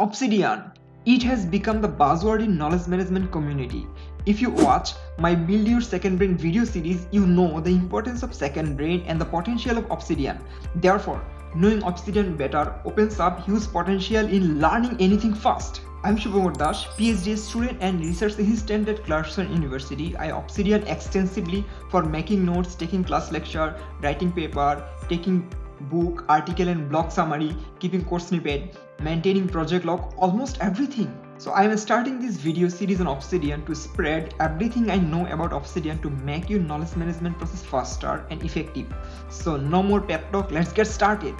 Obsidian. It has become the buzzword in knowledge management community. If you watch my Build Your Second Brain video series, you know the importance of second brain and the potential of Obsidian. Therefore, knowing Obsidian better opens up huge potential in learning anything fast. I'm Shubhankar Das, PhD student and research assistant at Clarkson University. I Obsidian extensively for making notes, taking class lecture, writing paper, taking book, article and blog summary, keeping course snippet, maintaining project log, almost everything. So I am starting this video series on Obsidian to spread everything I know about Obsidian to make your knowledge management process faster and effective. So no more pep talk, let's get started.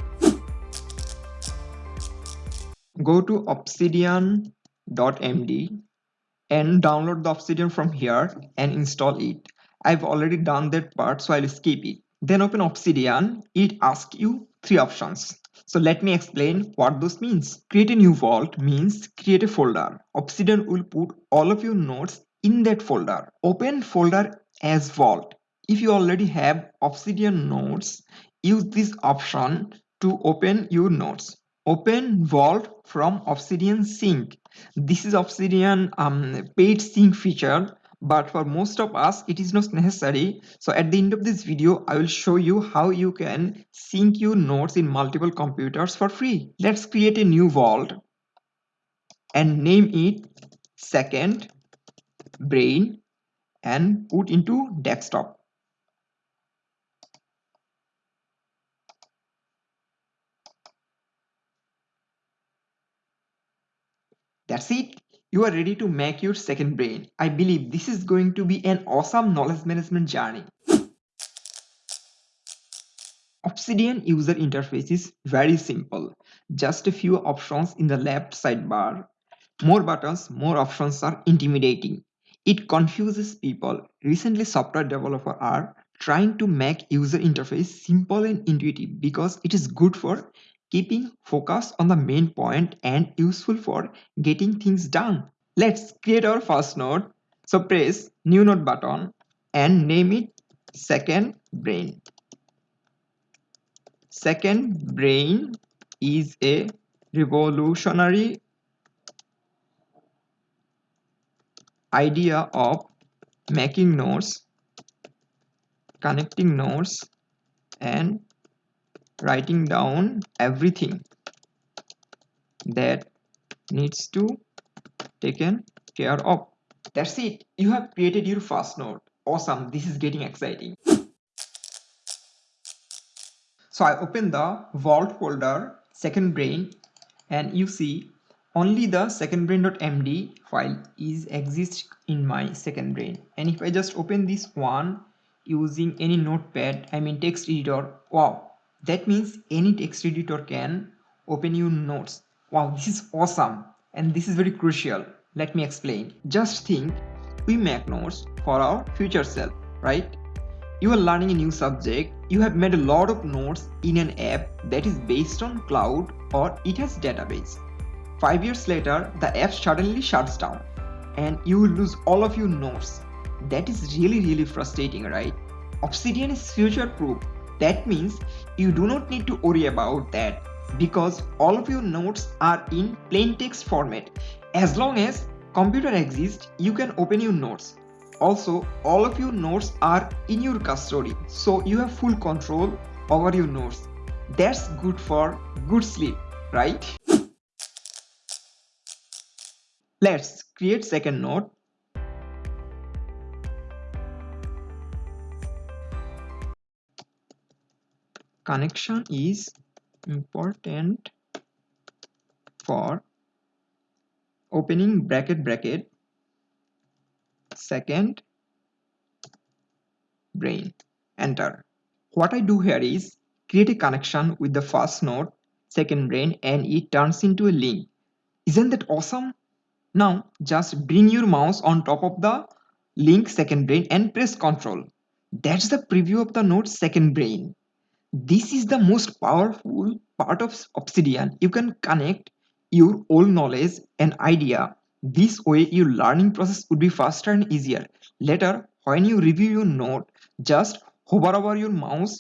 Go to obsidian.md and download the Obsidian from here and install it. I've already done that part so I'll skip it. Then open Obsidian, it asks you three options. So let me explain what this means. Create a new vault means create a folder. Obsidian will put all of your notes in that folder. Open folder as vault. If you already have Obsidian notes, use this option to open your notes. Open vault from Obsidian Sync. This is Obsidian um, paid sync feature but for most of us it is not necessary. So at the end of this video i will show you how you can sync your notes in multiple computers for free. Let's create a new vault and name it second brain and put into desktop. That's it you are ready to make your second brain. I believe this is going to be an awesome knowledge management journey. Obsidian user interface is very simple. Just a few options in the left sidebar. More buttons, more options are intimidating. It confuses people. Recently software developers are trying to make user interface simple and intuitive because it is good for keeping focus on the main point and useful for getting things done. Let's create our first node. So press new node button and name it second brain. Second brain is a revolutionary idea of making nodes, connecting nodes and writing down everything that needs to taken care of. That's it. You have created your first node awesome. This is getting exciting. So i open the vault folder second brain and you see only the second brain.md file is exists in my second brain. And if i just open this one using any notepad i mean text editor wow that means any text editor can open your notes. Wow, this is awesome. And this is very crucial. Let me explain. Just think, we make notes for our future self, right? You are learning a new subject. You have made a lot of notes in an app that is based on cloud or it has database. Five years later, the app suddenly shuts down and you will lose all of your notes. That is really, really frustrating, right? Obsidian is future proof that means you do not need to worry about that because all of your notes are in plain text format. As long as computer exists, you can open your notes. Also, all of your notes are in your custody, so you have full control over your notes. That's good for good sleep, right? Let's create second note connection is important for opening bracket bracket. Second brain. Enter. What I do here is create a connection with the first node second brain and it turns into a link. Isn't that awesome? Now just bring your mouse on top of the link second brain and press ctrl that's the preview of the node second brain this is the most powerful part of Obsidian. You can connect your old knowledge and idea. This way your learning process would be faster and easier. Later, when you review your note, just hover over your mouse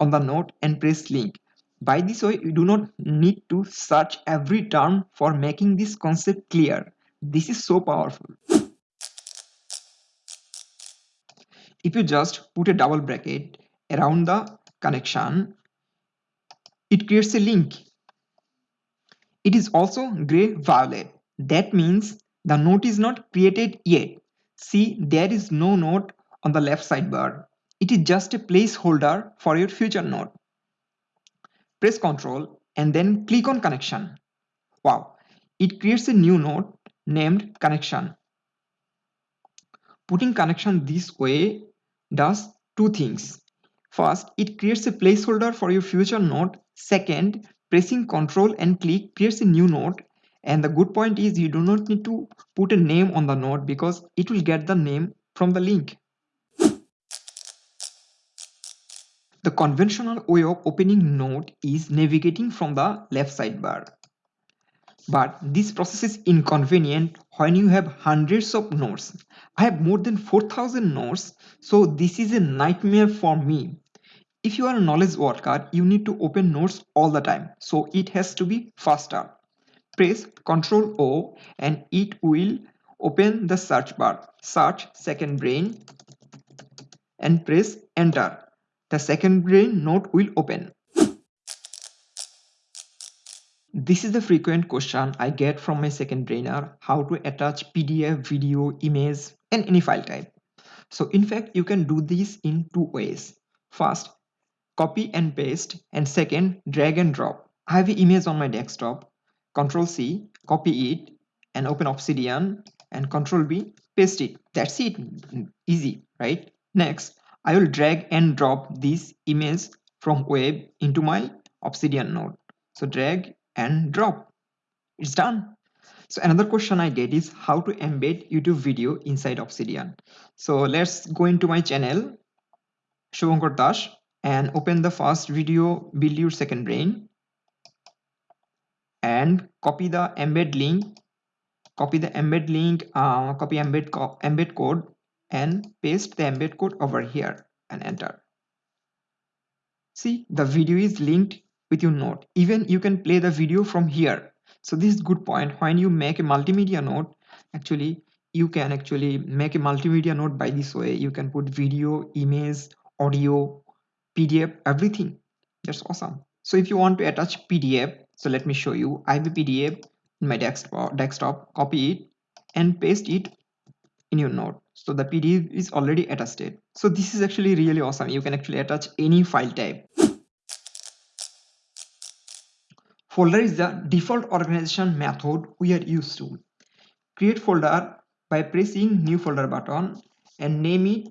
on the note and press link. By this way, you do not need to search every term for making this concept clear. This is so powerful. If you just put a double bracket around the connection, it creates a link. It is also gray violet. That means the node is not created yet. See, there is no node on the left sidebar. It is just a placeholder for your future node. Press Ctrl and then click on connection. Wow, it creates a new node named connection. Putting connection this way does two things. First, it creates a placeholder for your future node. Second, pressing Ctrl and click creates a new node. And the good point is you do not need to put a name on the node because it will get the name from the link. The conventional way of opening node is navigating from the left sidebar. But this process is inconvenient when you have hundreds of nodes. I have more than 4000 nodes, so this is a nightmare for me. If you are a knowledge worker, you need to open notes all the time, so it has to be faster. Press Ctrl O and it will open the search bar. Search second brain and press enter the second brain note will open. This is the frequent question I get from my second brainer, how to attach PDF, video, image and any file type. So in fact, you can do this in two ways. First, copy and paste and second, drag and drop. I have an image on my desktop, Control C, copy it and open Obsidian and Control B, paste it. That's it, easy, right? Next, I will drag and drop this image from web into my Obsidian node. So drag and drop. It's done. So another question I get is how to embed YouTube video inside Obsidian. So let's go into my channel, Shubhankar Das, and open the first video, build your second brain, and copy the embed link, copy the embed link, uh, copy embed, co embed code and paste the embed code over here and enter. See, the video is linked with your node. Even you can play the video from here. So this is good point. When you make a multimedia node, actually, you can actually make a multimedia node by this way. You can put video, image, audio, PDF, everything. That's awesome. So if you want to attach PDF, so let me show you. I have a PDF in my desktop, copy it and paste it in your node so the pdf is already attached so this is actually really awesome you can actually attach any file type folder is the default organization method we are used to create folder by pressing new folder button and name it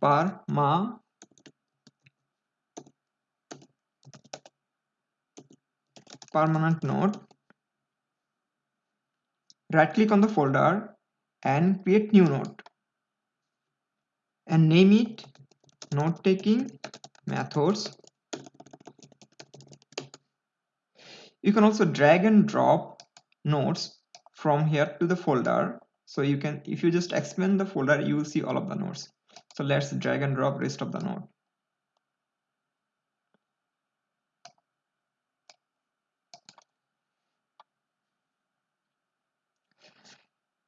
parma permanent node. Right click on the folder and create new node. And name it note taking methods. You can also drag and drop nodes from here to the folder. So you can if you just expand the folder you will see all of the nodes. So let's drag and drop rest of the node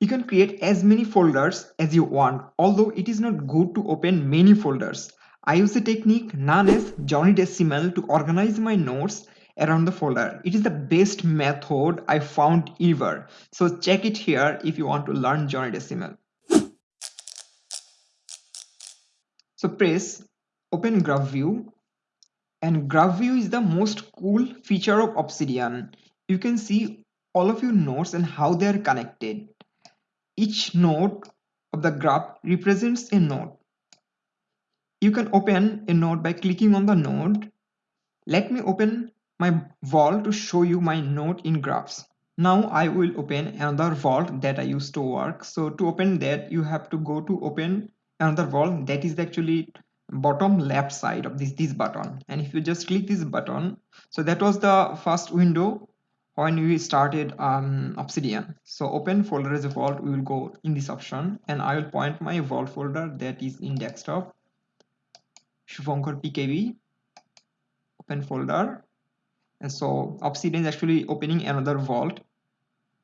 You can create as many folders as you want, although it is not good to open many folders. I use a technique known as Johnny Decimal to organize my notes around the folder. It is the best method I found ever. So check it here if you want to learn Johnny Decimal. So press open graph view and graph view is the most cool feature of Obsidian. You can see all of your nodes and how they are connected. Each node of the graph represents a node. You can open a node by clicking on the node. Let me open my vault to show you my node in graphs. Now I will open another vault that I used to work. So to open that, you have to go to open another vault that is actually bottom left side of this this button and if you just click this button so that was the first window when we started um, Obsidian. So open folder as a vault, we will go in this option and I will point my vault folder that is in desktop. Shubhankar PKB, open folder. And so obsidian is actually opening another vault.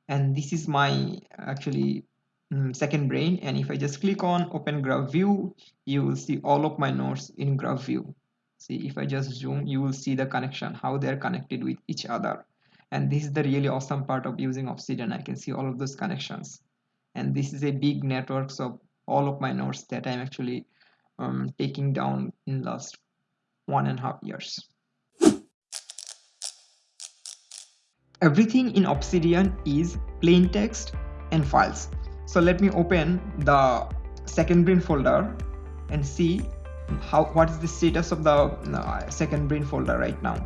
And this is my actually um, second brain. And if I just click on open graph view you will see all of my nodes in graph view. See if I just zoom you will see the connection how they're connected with each other and this is the really awesome part of using obsidian I can see all of those connections. And this is a big network of all of my nodes that I'm actually um, taking down in last one and a half years. Everything in obsidian is plain text and files. So let me open the second brain folder and see how what is the status of the uh, second brain folder right now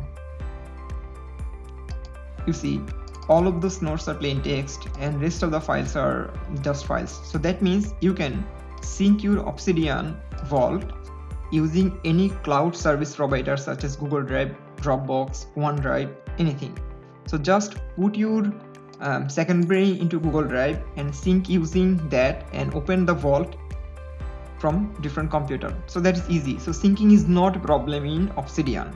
you see all of those nodes are plain text and rest of the files are just files so that means you can sync your obsidian vault using any cloud service provider such as google drive dropbox onedrive anything so just put your um, second brain into Google Drive and sync using that and open the vault from different computer. So that is easy. So syncing is not a problem in Obsidian.